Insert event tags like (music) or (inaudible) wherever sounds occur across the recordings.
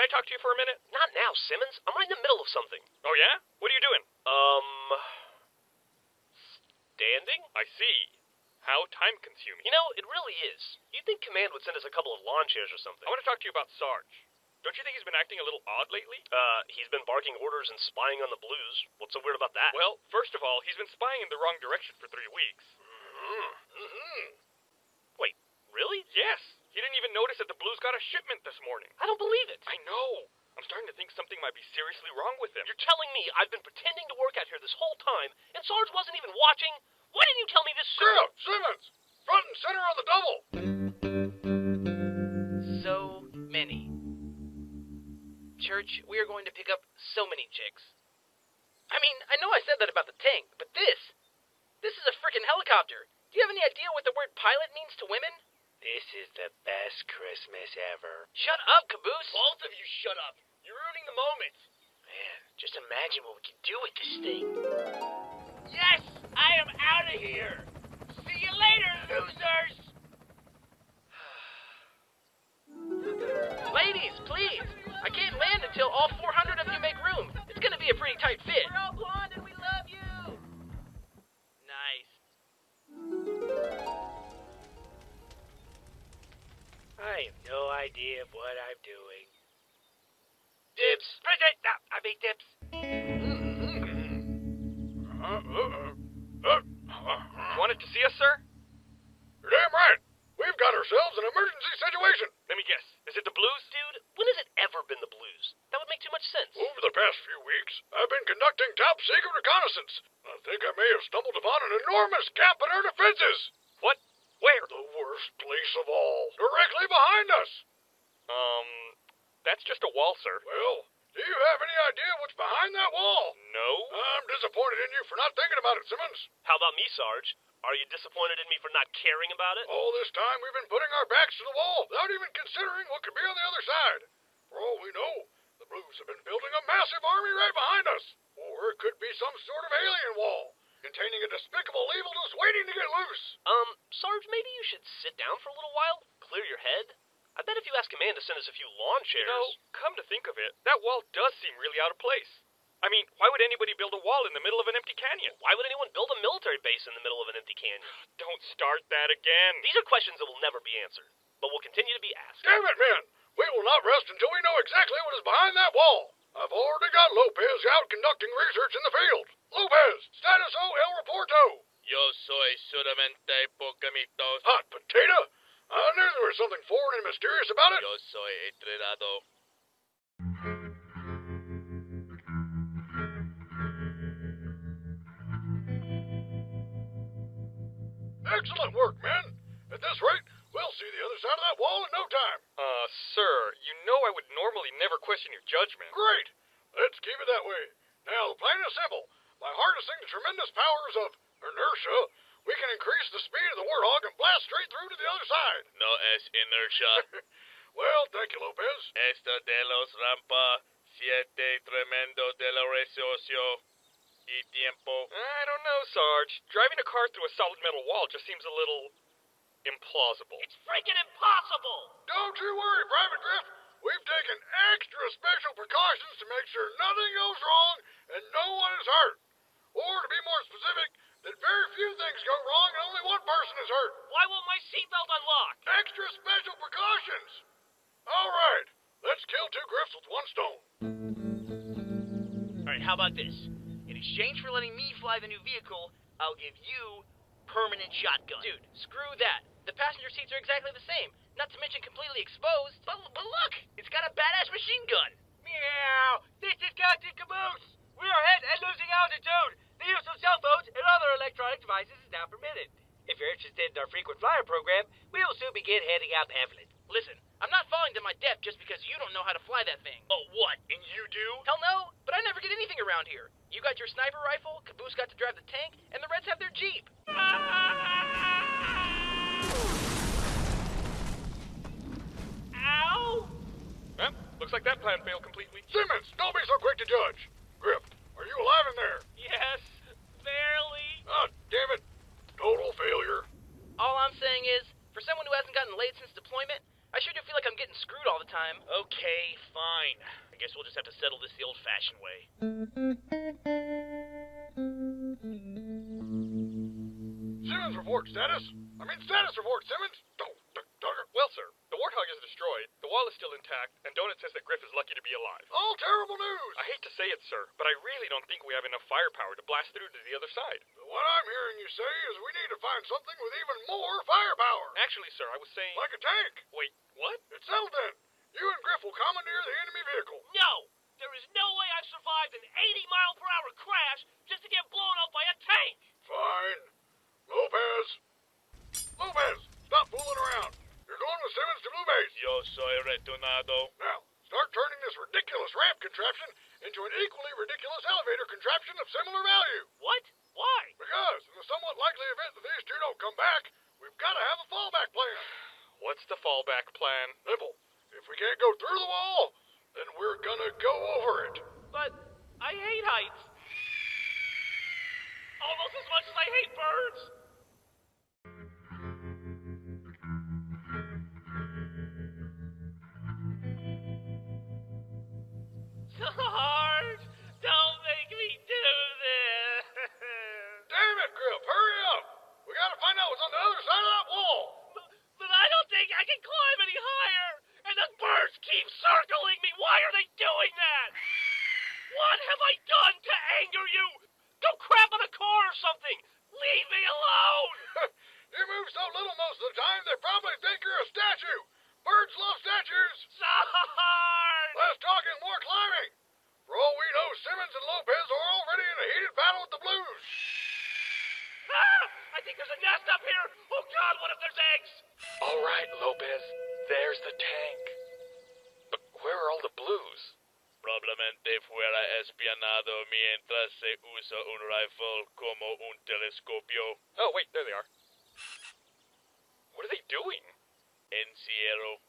can I talk to you for a minute? Not now, Simmons. I'm right in the middle of something. Oh, yeah? What are you doing? Um. Standing? I see. How time consuming. You know, it really is. You'd think Command would send us a couple of lawn chairs or something. I want to talk to you about Sarge. Don't you think he's been acting a little odd lately? Uh, he's been barking orders and spying on the blues. What's so weird about that? Well, first of all, he's been spying in the wrong direction for three weeks. mm-hmm. Mm-hmm. Wait, really? Yes. He didn't even notice that the blues got a shipment this morning. I don't believe it. I know. I'm starting to think something might be seriously wrong with him. You're telling me I've been pretending to work out here this whole time, and Sarge wasn't even watching? Why didn't you tell me this sooner? Grif, Simmons, front and center on the double. So many. Church, we are going to pick up so many chicks. I mean, I know I said that about the tank, but this. This is a freaking helicopter. Do you have any idea what the word pilot means to women? This is the best Christmas ever. Shut up, Caboose! Both of you shut up. You're ruining the moment. Man, just imagine what we can do with this thing. Yes, I am out of here. See you later, losers. (sighs) Ladies, please! I can't land until all 400 of you make room. It's gonna be a pretty tight fit. We're all blonde and we no idea what I'm doing. Dibs. I make dips. You wanted to see us, sir? You're damn right. We've got ourselves an emergency situation. Let me guess. Is it the blues? Dude, when has it ever been the blues? That would make too much sense. Over the past few weeks, I've been conducting top secret reconnaissance. I think I may have stumbled upon an enormous gap in our defenses. What? Where? The worst place of all. Directly behind us. Um, that's just a wall, sir. Well, do you have any idea what's behind that wall? No? I'm disappointed in you for not thinking about it, Simmons. How about me, Sarge? Are you disappointed in me for not caring about it? All this time we've been putting our backs to the wall without even considering what could be on the other side. For all we know, the Blues have been building a massive army right behind us. Or it could be some sort of alien wall, containing a despicable evil just waiting to get loose. Um, Sarge, maybe you should sit down for a little while, clear your head. I bet if you ask a man to send us a few lawn chairs. You know, come to think of it, that wall does seem really out of place. I mean, why would anybody build a wall in the middle of an empty canyon? Why would anyone build a military base in the middle of an empty canyon? (sighs) Don't start that again. These are questions that will never be answered, but will continue to be asked. Damn it, man! We will not rest until we know exactly what is behind that wall. I've already got Lopez out conducting research in the field. Lopez, status O El Reporto. Yo soy solamente Pocamitos. Hot potato? I knew there was something foreign and mysterious about it. Yo soy entrenado. Excellent work, men. At this rate, we'll see the other side of that wall in no time. Uh, sir, you know I would normally never question your judgment. Great. Let's keep it that way. Now, the plan is simple. By harnessing the tremendous powers of inertia, we can increase the speed of the Warthog and blast straight through to the other side. No es inertia. (laughs) well, thank you, Lopez. Esto de los rampa siete tremendo de la resocio y tiempo. I don't know, Sarge. Driving a car through a solid metal wall just seems a little implausible. It's freaking impossible. Don't you worry, Private Grif. We've taken extra special precautions to make sure nothing goes wrong and no one is hurt. Or, to be more specific, that very few things go wrong and only one person is hurt. Why won't my seatbelt unlock? Extra special precautions. All right, let's kill two Grifs with one stone. Alright, how about this? In exchange for letting me fly the new vehicle, I'll give you permanent shotgun. Dude, screw that. The passenger seats are exactly the same, not to mention completely exposed. But, but look, it's got a badass machine gun. Meow. This is Captain Caboose. We are hit and losing altitude. The use of cell phones and other electronic devices is now permitted. If you're interested in our frequent flyer program, we will soon begin handing out pamphlets. Listen, I'm not falling to my death just because you don't know how to fly that thing. Oh, what? And you do? Hell no, but I never get anything around here. You got your sniper rifle, Caboose got to drive the tank, and the Reds have their Jeep. Ow! Well, looks like that plan failed completely. Simmons, don't be so quick to judge. Grif, are you alive in there? Yes, barely. Ah, damn it. Total failure. All I'm saying is, for someone who hasn't gotten laid since deployment, I sure do feel like I'm getting screwed all the time. Okay, fine. I guess we'll just have to settle this the old-fashioned way. Simmons report status. I mean status report, Simmons. Don't, Tucker. Well, sir, the Warthog is destroyed, the wall is still intact, and Donut says that Grif is lucky to be alive. All terrible news. I hate to say it, sir, but I really don't think we have enough firepower to blast through to the other side. What I'm hearing you say is we need to find something with even more firepower. Actually, sir, I was saying. Like a tank. Wait, what? It's settled then. You and Grif will commandeer the enemy vehicle. No! There is no way I've survived an 80 mile per hour crash just to get blown up by a tank! Fine. Lopez. Lopez, stop fooling around. You're going with Simmons to Blue Base. Yo Now, start turning this ridiculous ramp contraption into an equally ridiculous elevator contraption of similar value. What? Why? Because, in the somewhat likely event that these two don't come back, we've got to have a fallback plan. (sighs) What's the fallback plan? Simple. If we can't go through the wall, then we're gonna go over it. But I hate heights. Almost as much as I hate birds. Sarge, don't make me do this. (laughs) Damn it, Grif, hurry up! We gotta find out what's on the other side of that wall. But, but I don't think I can climb any higher. And the birds keep circling me. Why are they doing that? What have I done to anger you? Go crap on a car or something. Leave me alone. you move so little most of the time, they probably think you're a statue. Birds love statues. Sarge. Less talking, more climbing. For all we know, Simmons and Lopez are already in a heated battle with the Blues. Ah, I think there's a nest up here. God, what if eggs? All right, Lopez. There's the tank. But where are all the blues? Probablemente fuera espionado mientras se usa un rifle como un telescopio. Oh, wait, there they are. What are they doing? Encierro.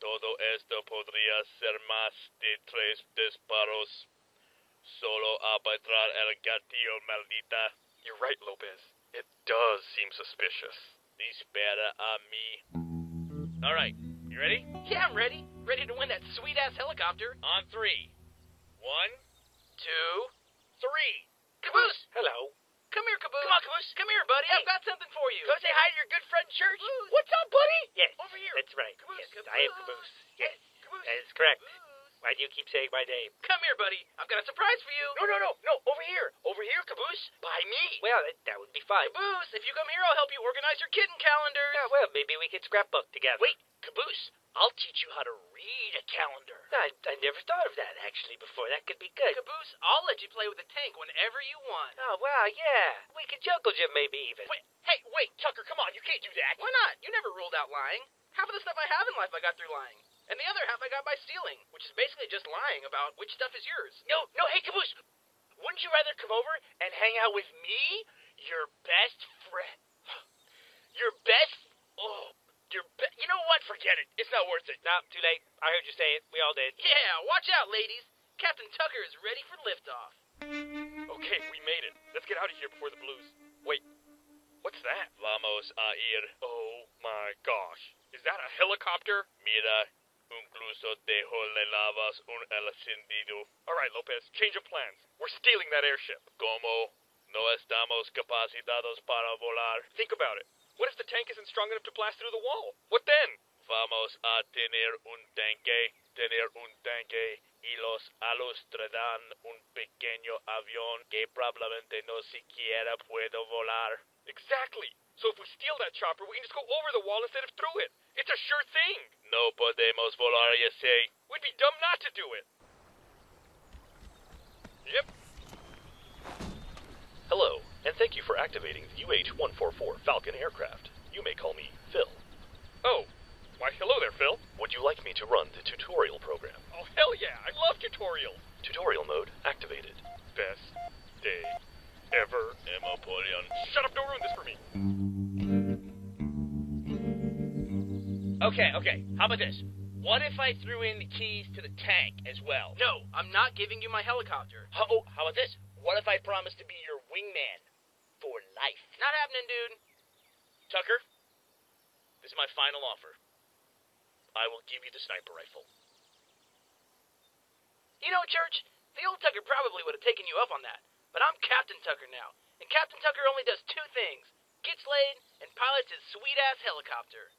Todo esto podría ser más de tres disparos. Solo apretar el gatillo maldita. You're right, Lopez. It does seem suspicious. Dispara a me. Alright, you ready? Yeah, I'm ready. Ready to win that sweet ass helicopter. On three. One, Two. Caboose! Hello. Come here, Caboose. Come on, Caboose. Come here, buddy. Hey. I've got something for you. Go say hi to your good friend Church. Caboose. What's up, buddy? Yes. Over here. That's right. Caboose, yes, I am caboose. Caboose. Yes. Caboose. That is correct. Why do you keep saying my name? Come here, buddy. I've got a surprise for you. No, no, no, no. Over here. Over here, Caboose. By me. Well, that, that would be fine. Caboose, if you come here, I'll help you organize your kitten calendar. Yeah, well, maybe we could scrapbook together. Wait, Caboose. I'll teach you how to read a calendar. I, I never thought of that actually before. That could be good. Caboose, I'll let you play with the tank whenever you want. Oh, wow, yeah. We could jungle gym maybe even. Wait, hey, wait, Tucker, come on. You can't do that. Why not? You never ruled out lying. Half of the stuff I have in life I got through lying. And the other half I got by stealing, which is basically just lying about which stuff is yours. No, no, hey, Caboose. Wouldn't you rather come over and hang out with me, your best friend? (gasps) Your best. Oh, your be- You know what? Forget it. It's not worth it. No, too late. I heard you say it. We all did. Yeah, watch out, ladies. Captain Tucker is ready for liftoff. Okay, we made it. Let's get out of here before the blues. Wait, what's that? Vamos a ir. Oh my gosh. Is that a helicopter? Mira, incluso dejo le lavas un encendido. All right, Lopez, change of plans. We're stealing that airship. Como no estamos capacitados para volar, Think about it. What if the tank isn't strong enough to blast through the wall? What then? vamos a tener un tanque, tener un tanque y los alos traerán un pequeño avión que probablemente no siquiera puedo volar. Exactly. So if we steal that chopper, we can just go over the wall instead of through it. It's a sure thing. No podemos volar, you say. We'd be dumb not to do it. Yep. Hello, and thank you for activating the UH-144 Falcon aircraft. You may call me Phil. Oh, why, hello there, Phil. Would you like me to run the tutorial program? Oh, hell yeah. I love tutorials. Tutorial mode activated. Best day ever. Emma Emopolion. Shut up, don't ruin this for me. Okay, okay. How about this? What if I threw in the keys to the tank as well? No, I'm not giving you my helicopter. How, oh, how about this? What if I promise to be your wingman for life? Not happening, dude. Tucker, this is my final offer. I will give you the sniper rifle. You know, Church, the old Tucker probably would have taken you up on that. But I'm Captain Tucker now, and Captain Tucker only does two things gets laid and pilots his sweet ass helicopter.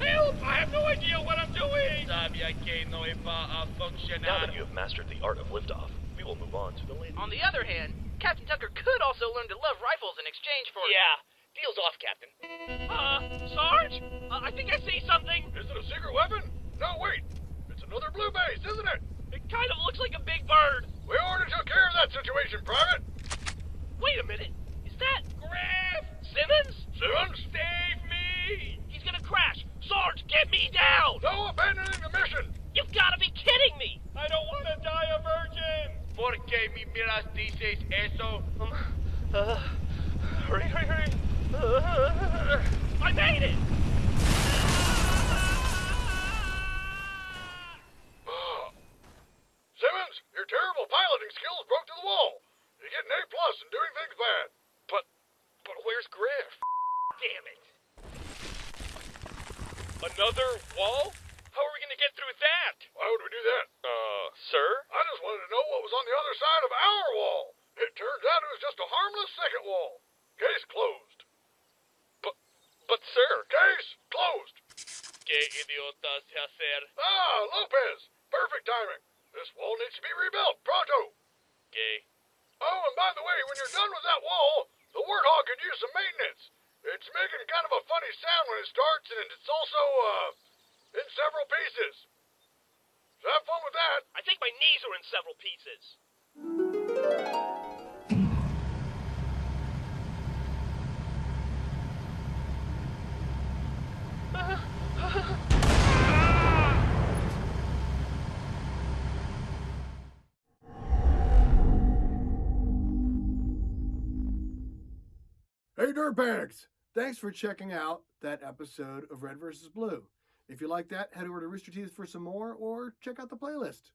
Help! I have no idea what I'm doing! Sabia que no iba a funcionar. Now that you have mastered the art of liftoff, we will move on to the lady. On the other hand, Captain Tucker could also learn to love rifles in exchange for. Yeah. Deal's off, Captain. Uh, Sarge? Uh, I think I see something. Is it a secret weapon? No, wait. It's another blue base, isn't it? It kind of looks like a big bird. We already took care of that situation, Private. Wait a minute. Is that Grif Simmons? Simmons? Save me! He's gonna crash. Sarge, get me down! No abandoning the mission. You've got to be kidding me! I don't want to die a virgin! ¿Por qué me miras dices eso? Uh, hurry, hurry, hurry. I made it! (gasps) Simmons, your terrible piloting skills broke to the wall. You get an A plus in doing things bad. But, but where's Grif? Damn it. Another wall? How are we gonna get through that? Why would we do that? Uh, sir? I just wanted to know what was on the other side of our wall. It turns out it was just a harmless second wall. Case closed. But, but sir, Case closed. ¿Qué idiotas hacer? Ah, Lopez. Perfect timing. This wall needs to be rebuilt Hey, dirtbags! Thanks for checking out that episode of Red vs. Blue. If you like that, head over to Rooster Teeth for some more or check out the playlist.